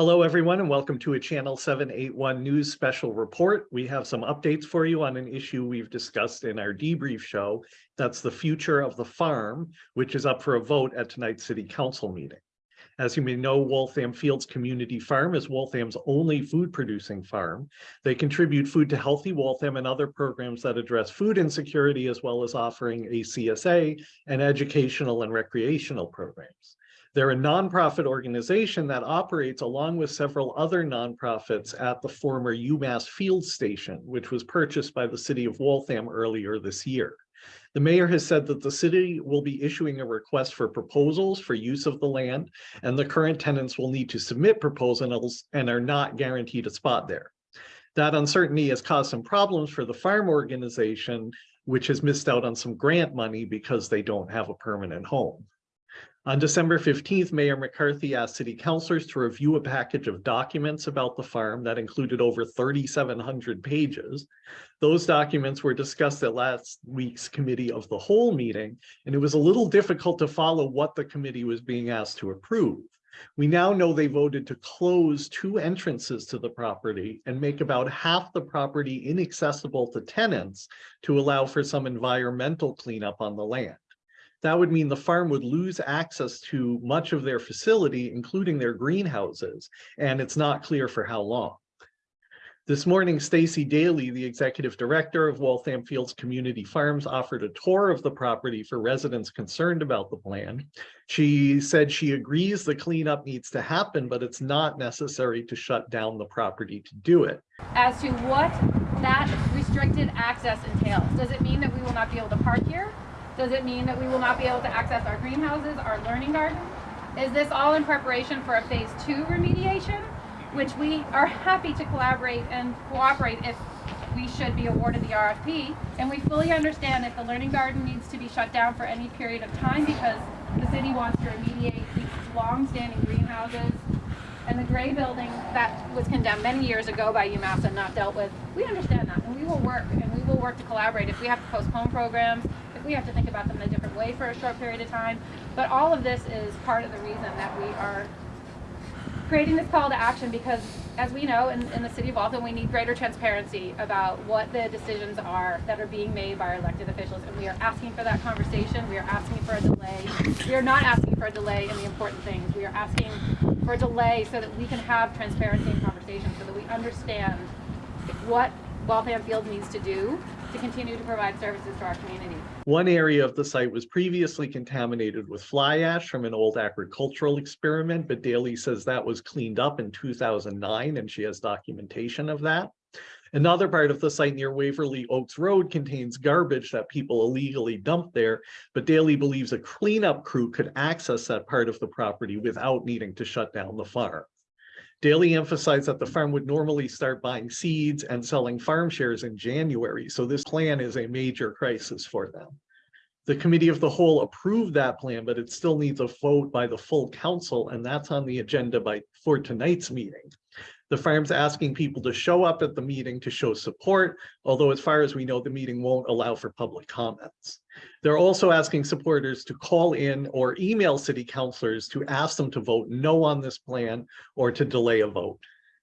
Hello, everyone, and welcome to a Channel 781 News Special Report. We have some updates for you on an issue we've discussed in our debrief show. That's the future of the farm, which is up for a vote at tonight's City Council meeting. As you may know, Waltham Fields Community Farm is Waltham's only food producing farm. They contribute food to Healthy Waltham and other programs that address food insecurity, as well as offering a CSA and educational and recreational programs. They're a nonprofit organization that operates along with several other nonprofits at the former UMass Field Station, which was purchased by the city of Waltham earlier this year. The mayor has said that the city will be issuing a request for proposals for use of the land, and the current tenants will need to submit proposals and are not guaranteed a spot there. That uncertainty has caused some problems for the farm organization, which has missed out on some grant money because they don't have a permanent home. On December 15th, Mayor McCarthy asked city councilors to review a package of documents about the farm that included over 3,700 pages. Those documents were discussed at last week's committee of the whole meeting, and it was a little difficult to follow what the committee was being asked to approve. We now know they voted to close two entrances to the property and make about half the property inaccessible to tenants to allow for some environmental cleanup on the land. That would mean the farm would lose access to much of their facility, including their greenhouses, and it's not clear for how long. This morning, Stacy Daly, the executive director of Waltham Fields Community Farms, offered a tour of the property for residents concerned about the plan. She said she agrees the cleanup needs to happen, but it's not necessary to shut down the property to do it. As to what that restricted access entails. Does it mean that we will not be able to park here? Does it mean that we will not be able to access our greenhouses, our learning garden? Is this all in preparation for a phase two remediation, which we are happy to collaborate and cooperate if we should be awarded the RFP. And we fully understand if the learning garden needs to be shut down for any period of time because the city wants to remediate these long-standing greenhouses and the gray building that was condemned many years ago by UMass and not dealt with. We understand that will work and we will work to collaborate. If we have to postpone programs, if we have to think about them in a different way for a short period of time. But all of this is part of the reason that we are creating this call to action because as we know in, in the city of Waltham we need greater transparency about what the decisions are that are being made by our elected officials and we are asking for that conversation we are asking for a delay we are not asking for a delay in the important things we are asking for a delay so that we can have transparency and conversation so that we understand what Waltham Field needs to do to continue to provide services to our community. One area of the site was previously contaminated with fly ash from an old agricultural experiment, but Daly says that was cleaned up in 2009 and she has documentation of that. Another part of the site near Waverly Oaks Road contains garbage that people illegally dump there, but Daly believes a cleanup crew could access that part of the property without needing to shut down the farm. Daly emphasized that the farm would normally start buying seeds and selling farm shares in January, so this plan is a major crisis for them. The committee of the whole approved that plan, but it still needs a vote by the full council, and that's on the agenda by for tonight's meeting. The farm's asking people to show up at the meeting to show support, although as far as we know, the meeting won't allow for public comments. They're also asking supporters to call in or email city councilors to ask them to vote no on this plan or to delay a vote.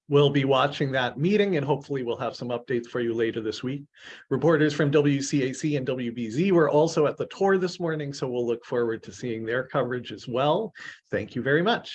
We'll be watching that meeting and hopefully we'll have some updates for you later this week. Reporters from WCAC and WBZ were also at the tour this morning, so we'll look forward to seeing their coverage as well. Thank you very much.